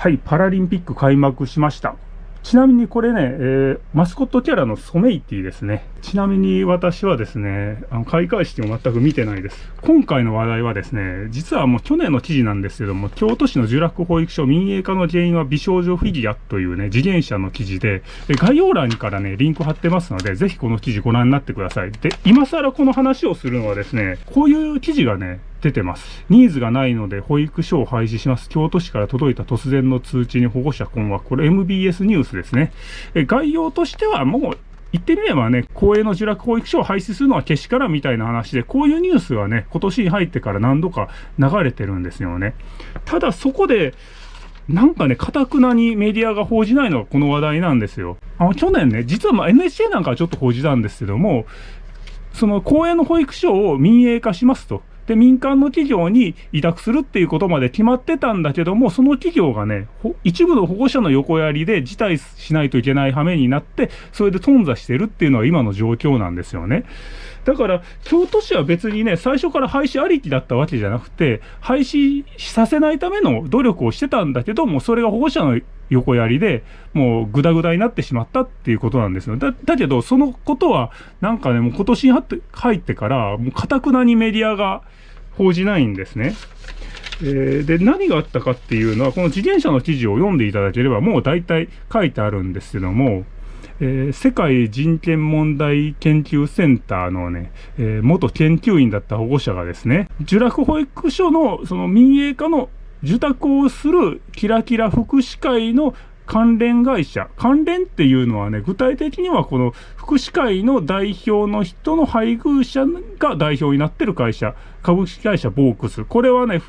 はい、パラリンピック開幕しました。ちなみにこれね、えー、マスコットキャラのソメイティですね。ちなみに私はですね、あの開会式を全く見てないです。今回の話題はですね、実はもう去年の記事なんですけども、京都市の呪楽保育所民営化の原因は美少女フィギュアというね、次元者の記事で、概要欄からね、リンク貼ってますので、ぜひこの記事ご覧になってください。で、今更この話をするのはですね、こういう記事がね、出てます。ニーズがないので保育所を廃止します。京都市から届いた突然の通知に保護者困惑。これ MBS ニュースですね。え概要としてはもう言ってみればね、公営の受落保育所を廃止するのはけしからんみたいな話で、こういうニュースはね、今年に入ってから何度か流れてるんですよね。ただそこで、なんかね、かたくなにメディアが報じないのがこの話題なんですよ。あの、去年ね、実はま NHK なんかはちょっと報じたんですけども、その公営の保育所を民営化しますと。で、民間の企業に委託するっていうことまで決まってたんだけども、その企業がね、一部の保護者の横やりで辞退しないといけない羽目になって、それで頓挫してるっていうのは今の状況なんですよね。だから、京都市は別にね、最初から廃止ありきだったわけじゃなくて、廃止させないための努力をしてたんだけども、それが保護者の横やりで、もうぐだぐだになってしまったっていうことなんですよ。だ、だけど、そのことは、なんかね、もう今年に入ってから、もうかたくなにメディアが、報じないんですね。え、で、何があったかっていうのは、この自転車の記事を読んでいただければ、もう大体書いてあるんですけども、えー、世界人権問題研究センターのね、えー、元研究員だった保護者がですね、受楽保育所のその民営化の受託をするキラキラ福祉会の関連会社。関連っていうのはね、具体的にはこの福祉会の代表の人の配偶者が代表になってる会社。株式会社ボークス。これはね、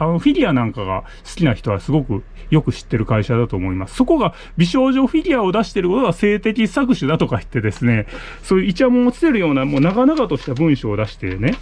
あの、フィギュアなんかが好きな人はすごくよく知ってる会社だと思います。そこが美少女フィギュアを出してることは性的搾取だとか言ってですね、そういうイチャモンをつけるようなもう長々とした文章を出してね、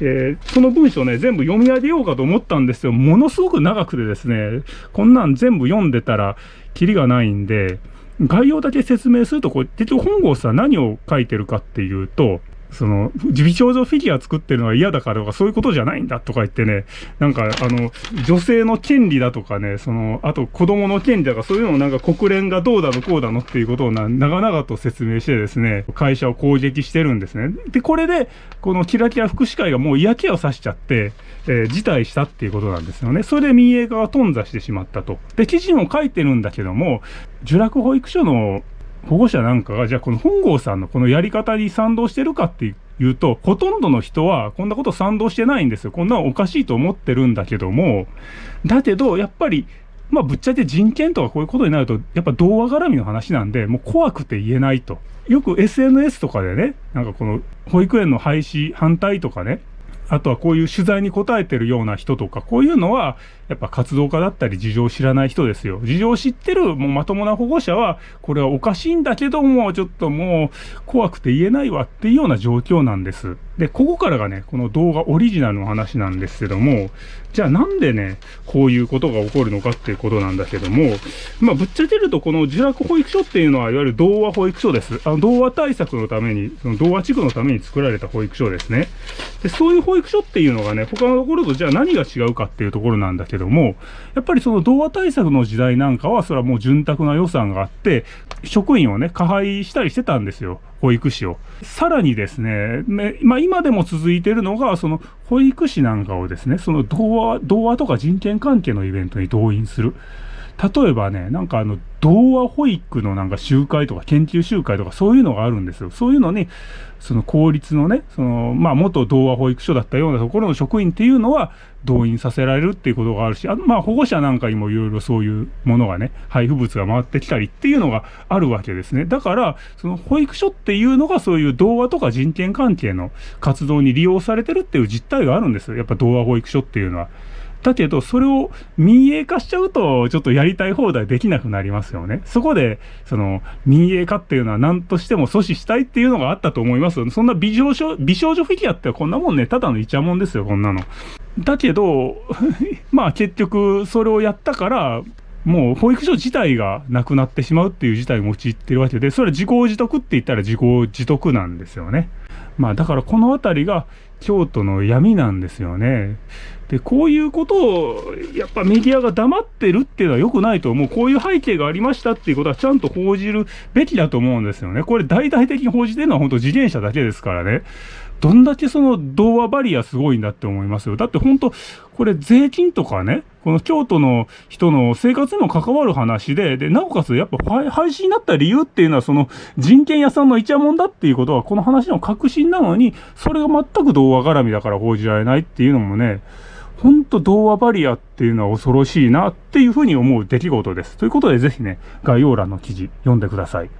えー、その文章ね、全部読み上げようかと思ったんですよ。ものすごく長くてですね、こんなん全部読んでたら、キリがないんで、概要だけ説明すると、これ、結局本郷さん何を書いてるかっていうと、その、美少女フィギュア作ってるのは嫌だからとか、そういうことじゃないんだとか言ってね、なんか、あの、女性の権利だとかね、その、あと子供の権利だとか、そういうのをなんか国連がどうだのこうだのっていうことをな長々と説明してですね、会社を攻撃してるんですね。で、これで、このキラキラ福祉会がもう嫌気をさしちゃって、えー、辞退したっていうことなんですよね。それで民営化が頓挫してしまったと。で、記事も書いてるんだけども、受楽保育所の保護者なんかが、じゃあこの本郷さんのこのやり方に賛同してるかっていうと、ほとんどの人はこんなこと賛同してないんですよ。こんなのおかしいと思ってるんだけども、だけど、やっぱり、まあぶっちゃけ人権とかこういうことになると、やっぱ童話絡みの話なんで、もう怖くて言えないと。よく SNS とかでね、なんかこの保育園の廃止反対とかね、あとはこういう取材に答えてるような人とか、こういうのは、やっぱ活動家だったり事情を知らない人ですよ。事情を知ってるもうまともな保護者は、これはおかしいんだけども、ちょっともう怖くて言えないわっていうような状況なんです。で、ここからがね、この動画オリジナルの話なんですけども、じゃあなんでね、こういうことが起こるのかっていうことなんだけども、まあぶっちゃけるとこの受落保育所っていうのは、いわゆる童話保育所です。あの童話対策のために、その童話地区のために作られた保育所ですね。で、そういう保育育所っていうのがね、他のところとじゃあ何が違うかっていうところなんだけども、やっぱりその童話対策の時代なんかは、それはもう潤沢な予算があって、職員をね、加配したりしてたんですよ。保育士を。さらにですね、まあ、今でも続いてるのが、その保育士なんかをですね、その童話、童話とか人権関係のイベントに動員する。例えばね、なんかあの、童話保育のなんか集会とか研究集会とかそういうのがあるんですよ。そういうのに、その公立のね、その、まあ元童話保育所だったようなところの職員っていうのは動員させられるっていうことがあるし、あまあ保護者なんかにもいろいろそういうものがね、配布物が回ってきたりっていうのがあるわけですね。だから、その保育所っていうのがそういう童話とか人権関係の活動に利用されてるっていう実態があるんですよ。やっぱ童話保育所っていうのは。だけど、それを民営化しちゃうと、ちょっとやりたい放題できなくなりますよね。そこで、その、民営化っていうのは何としても阻止したいっていうのがあったと思いますそんな美少女、美少女フィギュアってこんなもんね、ただのイチャモンですよ、こんなの。だけど、まあ結局、それをやったから、もう保育所自体がなくなってしまうっていう事態を陥ってるわけで、それは自業自得って言ったら自業自得なんですよね。まあだからこのあたりが京都の闇なんですよね。で、こういうことを、やっぱメディアが黙ってるっていうのは良くないと思う。こういう背景がありましたっていうことはちゃんと報じるべきだと思うんですよね。これ大々的に報じてるのは本当自転車だけですからね。どんだけその童話バリアすごいんだって思いますよ。だって本当、これ税金とかね、この京都の人の生活にも関わる話で、で、なおかつやっぱ廃止になった理由っていうのはその人権屋さんのイチャモンだっていうことはこの話の確信なのに、それが全く童話絡みだから報じられないっていうのもね、ほんと童話バリアっていうのは恐ろしいなっていうふうに思う出来事です。ということでぜひね、概要欄の記事読んでください。